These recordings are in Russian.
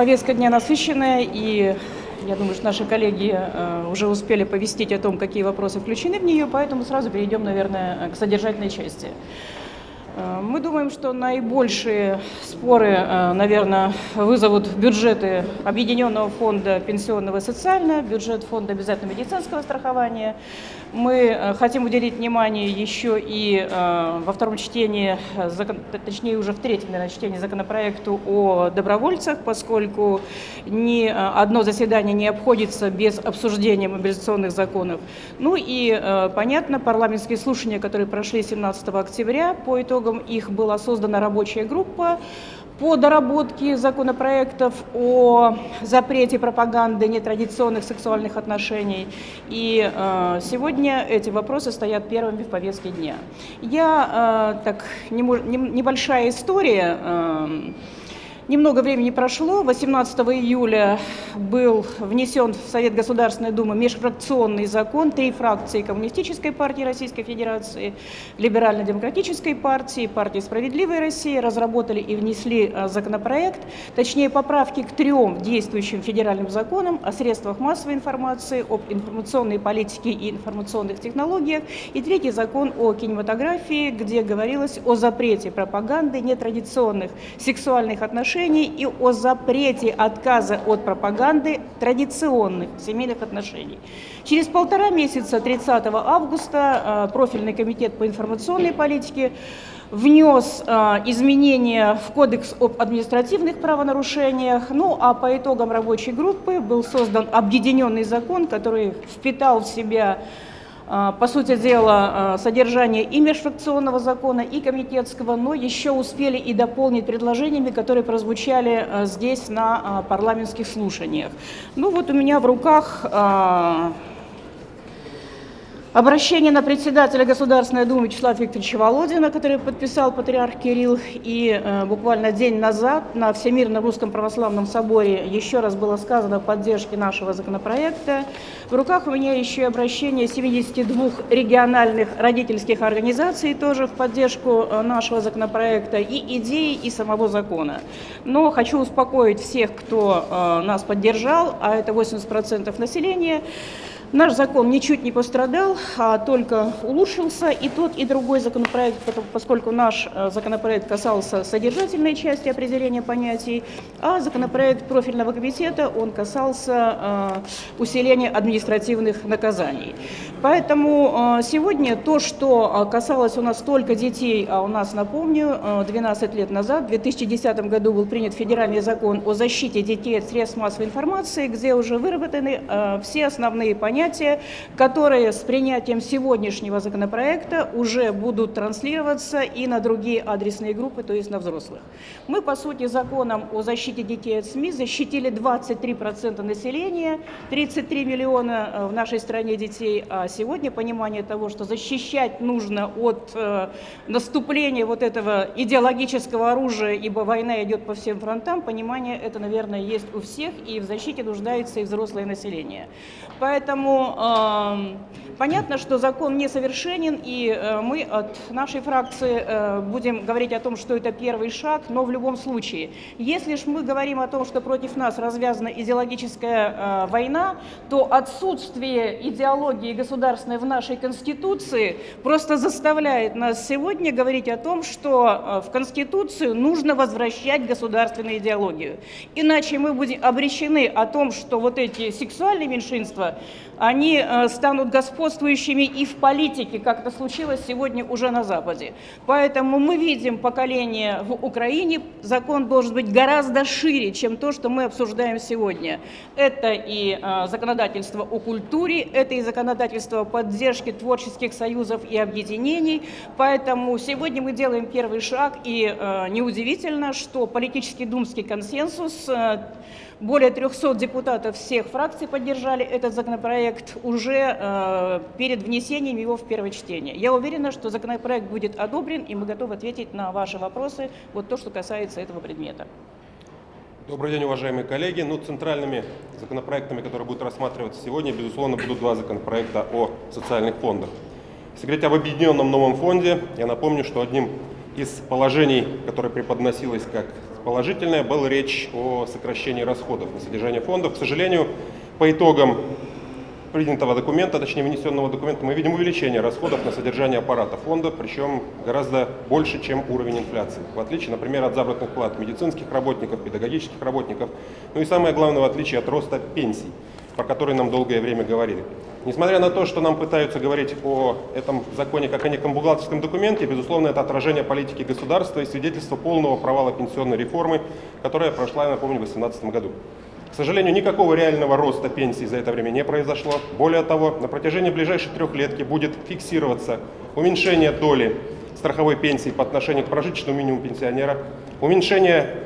Повестка дня насыщенная, и я думаю, что наши коллеги э, уже успели повестить о том, какие вопросы включены в нее, поэтому сразу перейдем, наверное, к содержательной части. Э, мы думаем, что наибольшие споры, э, наверное, вызовут бюджеты Объединенного фонда пенсионного и социального, бюджет фонда обязательного медицинского страхования. Мы э, хотим уделить внимание еще и во втором чтении, точнее уже в третьем наверное, чтении законопроекту о добровольцах, поскольку ни одно заседание не обходится без обсуждения мобилизационных законов. Ну и, понятно, парламентские слушания, которые прошли 17 октября по итогам итогам их была создана рабочая группа по доработке законопроектов о запрете пропаганды нетрадиционных сексуальных отношений. И э, сегодня эти вопросы стоят первыми в повестке дня. Я, э, так, не, не, небольшая история. Э, Немного времени прошло. 18 июля был внесен в Совет Государственной Думы межфракционный закон. Три фракции Коммунистической партии Российской Федерации, Либерально-демократической партии, партии «Справедливая Россия» разработали и внесли а, законопроект, точнее поправки к трем действующим федеральным законам о средствах массовой информации, об информационной политике и информационных технологиях, и третий закон о кинематографии, где говорилось о запрете пропаганды нетрадиционных сексуальных отношений отношений и о запрете отказа от пропаганды традиционных семейных отношений. Через полтора месяца, 30 августа, э, профильный комитет по информационной политике внес э, изменения в Кодекс об административных правонарушениях. Ну а по итогам рабочей группы был создан объединенный закон, который впитал в себя по сути дела, а, содержание и межфракционного закона, и комитетского, но еще успели и дополнить предложениями, которые прозвучали а, здесь на парламентских слушаниях. Ну вот у меня в руках Обращение на председателя Государственной Думы Вячеслава Викторовича Володина, который подписал патриарх Кирилл, и э, буквально день назад на Всемирном Русском Православном Соборе еще раз было сказано о поддержке нашего законопроекта. В руках у меня еще и обращение 72 региональных родительских организаций тоже в поддержку э, нашего законопроекта и идеи, и самого закона. Но хочу успокоить всех, кто э, нас поддержал, а это 80% населения, Наш закон ничуть не пострадал, а только улучшился. И тот, и другой законопроект, поскольку наш э, законопроект касался содержательной части определения понятий, а законопроект профильного комитета, он касался э, усиления административных наказаний. Поэтому э, сегодня то, что касалось у нас только детей, а у нас, напомню, 12 лет назад, в 2010 году был принят федеральный закон о защите детей от средств массовой информации, где уже выработаны все основные понятия, которые с принятием сегодняшнего законопроекта уже будут транслироваться и на другие адресные группы, то есть на взрослых. Мы, по сути, законом о защите детей от СМИ защитили 23% населения, 33 миллиона э, в нашей стране детей, а сегодня понимание того, что защищать нужно от э, наступления вот этого идеологического оружия, ибо война идет по всем фронтам, понимание это, наверное, есть у всех, и в защите нуждается и взрослое население. Поэтому Поэтому э, понятно, что закон несовершенен, и э, мы от нашей фракции э, будем говорить о том, что это первый шаг, но в любом случае, если же мы говорим о том, что против нас развязана идеологическая война, то отсутствие идеологии государственной в нашей Конституции просто заставляет нас сегодня говорить о том, что э, в Конституцию нужно возвращать государственную идеологию. Иначе мы будем обречены о том, что вот эти сексуальные меньшинства они э, станут господствующими и в политике, как это случилось сегодня уже на Западе. Поэтому мы видим поколение в Украине, закон должен быть гораздо шире, чем то, что мы обсуждаем сегодня. Это и э, законодательство о культуре, это и законодательство о поддержке творческих союзов и объединений. Поэтому сегодня мы делаем первый шаг, и э, неудивительно, что политический думский консенсус более 300 депутатов всех фракций поддержали этот законопроект уже э, перед внесением его в первое чтение. Я уверена, что законопроект будет одобрен, и мы готовы ответить на ваши вопросы, вот то, что касается этого предмета. Добрый день, уважаемые коллеги. Ну, центральными законопроектами, которые будут рассматриваться сегодня, безусловно, будут два законопроекта о социальных фондах. Если говорить об объединенном новом фонде, я напомню, что одним из положений, которое преподносилось как положительное. Была речь о сокращении расходов на содержание фондов. К сожалению, по итогам принятого документа, точнее внесенного документа, мы видим увеличение расходов на содержание аппарата фонда, причем гораздо больше, чем уровень инфляции. В отличие, например, от заработных плат медицинских работников, педагогических работников, ну и самое главное, в отличие от роста пенсий, про который нам долгое время говорили. Несмотря на то, что нам пытаются говорить о этом законе как о неком бухгалтерском документе, безусловно, это отражение политики государства и свидетельство полного провала пенсионной реформы, которая прошла, я напомню, в 2018 году. К сожалению, никакого реального роста пенсий за это время не произошло. Более того, на протяжении ближайшей трехлетки будет фиксироваться уменьшение доли страховой пенсии по отношению к прожиточному минимуму пенсионера, уменьшение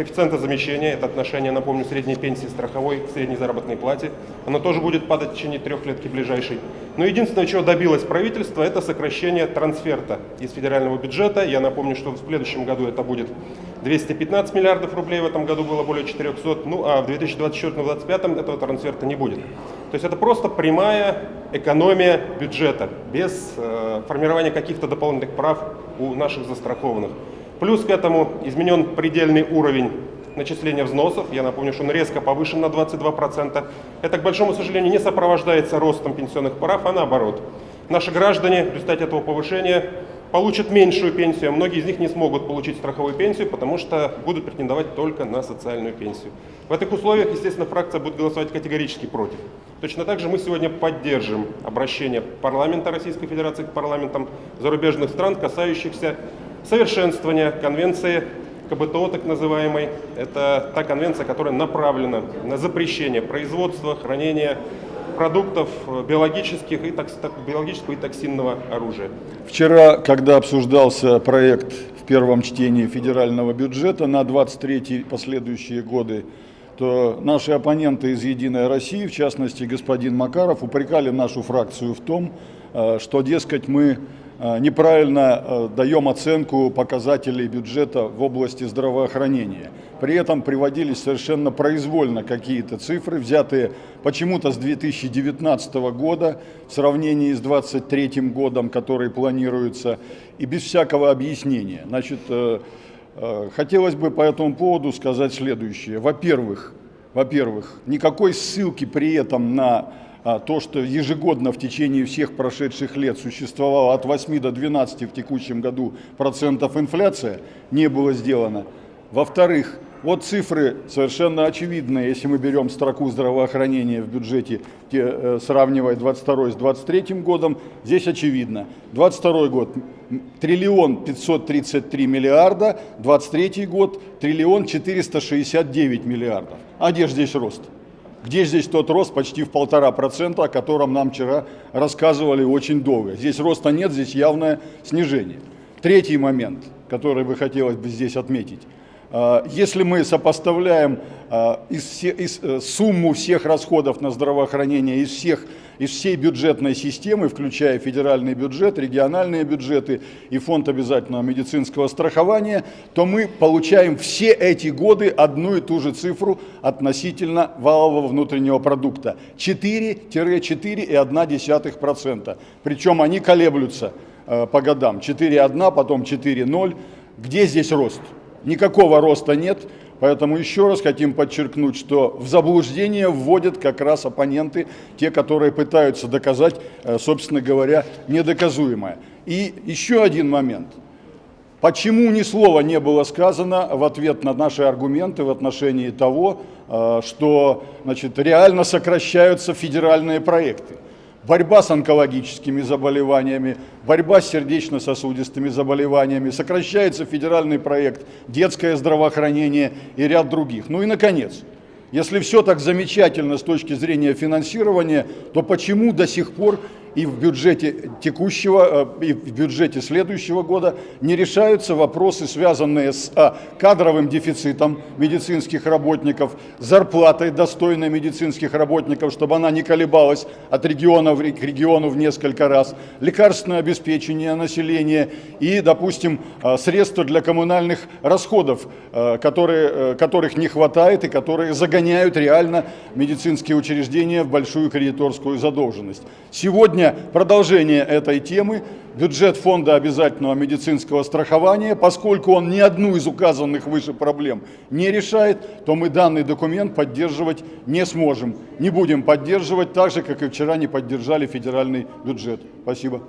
коэффициента замещения, это отношение, напомню, средней пенсии страховой к средней заработной плате, оно тоже будет падать в течение трехлетки ближайшей. Но единственное, чего добилось правительство, это сокращение трансферта из федерального бюджета. Я напомню, что в следующем году это будет 215 миллиардов рублей, в этом году было более 400, ну а в 2024-2025 этого трансферта не будет. То есть это просто прямая экономия бюджета, без э, формирования каких-то дополнительных прав у наших застрахованных. Плюс к этому изменен предельный уровень начисления взносов. Я напомню, что он резко повышен на 22%. Это, к большому сожалению, не сопровождается ростом пенсионных прав, а наоборот. Наши граждане в результате этого повышения получат меньшую пенсию, а многие из них не смогут получить страховую пенсию, потому что будут претендовать только на социальную пенсию. В этих условиях, естественно, фракция будет голосовать категорически против. Точно так же мы сегодня поддержим обращение парламента Российской Федерации к парламентам зарубежных стран, касающихся совершенствования конвенции КБТО, так называемой. Это та конвенция, которая направлена на запрещение производства, хранения продуктов э, биологических и, биологического и токсинного оружия. Вчера, когда обсуждался проект в первом чтении федерального бюджета на 23 последующие годы, то наши оппоненты из «Единой России», в частности господин Макаров, упрекали нашу фракцию в том, э, что, дескать, мы неправильно э, даем оценку показателей бюджета в области здравоохранения. При этом приводились совершенно произвольно какие-то цифры, взятые почему-то с 2019 года в сравнении с 2023 годом, который планируется, и без всякого объяснения. Значит, э, хотелось бы по этому поводу сказать следующее. Во-первых, во-первых, никакой ссылки при этом на то, что ежегодно в течение всех прошедших лет существовало от 8 до 12 в текущем году процентов инфляция, не было сделано. Во-вторых, вот цифры совершенно очевидные, если мы берем строку здравоохранения в бюджете, э, сравнивая 22 с 23 годом, здесь очевидно. 22 год триллион 533 миллиарда, 23 год триллион 469 миллиардов. А где же здесь рост? Где здесь тот рост почти в полтора процента, о котором нам вчера рассказывали очень долго? Здесь роста нет, здесь явное снижение. Третий момент, который бы хотелось бы здесь отметить. А, если мы сопоставляем а, из, из, э, сумму всех расходов на здравоохранение из, всех, из всей бюджетной системы, включая федеральный бюджет, региональные бюджеты и фонд обязательного медицинского страхования, то мы получаем все эти годы одну и ту же цифру относительно валового внутреннего продукта. 4-4,1%. Причем они колеблются э, по годам. 4,1, потом 4,0. Где здесь рост? Никакого роста нет, поэтому еще раз хотим подчеркнуть, что в заблуждение вводят как раз оппоненты, те, которые пытаются доказать, э, собственно говоря, недоказуемое. И еще один момент. Почему ни слова не было сказано в ответ на наши аргументы в отношении того, э, что значит, реально сокращаются федеральные проекты? Борьба с онкологическими заболеваниями, борьба с сердечно-сосудистыми заболеваниями, сокращается федеральный проект «Детское здравоохранение» и ряд других. Ну и, наконец, если все так замечательно с точки зрения финансирования, то почему до сих пор и в бюджете текущего, э, и в бюджете следующего года не решаются вопросы, связанные с а, кадровым дефицитом медицинских работников, зарплатой достойной медицинских работников, чтобы она не колебалась от региона к региону в несколько раз, лекарственное обеспечение населения и, допустим, а, средства для коммунальных расходов, а, которые, которых не хватает и которые загоняют реально медицинские учреждения в большую кредиторскую задолженность. Сегодня сегодня продолжение этой темы. Бюджет фонда обязательного медицинского страхования, поскольку он ни одну из указанных выше проблем не решает, то мы данный документ поддерживать не сможем. Не будем поддерживать так же, как и вчера не поддержали федеральный бюджет. Спасибо.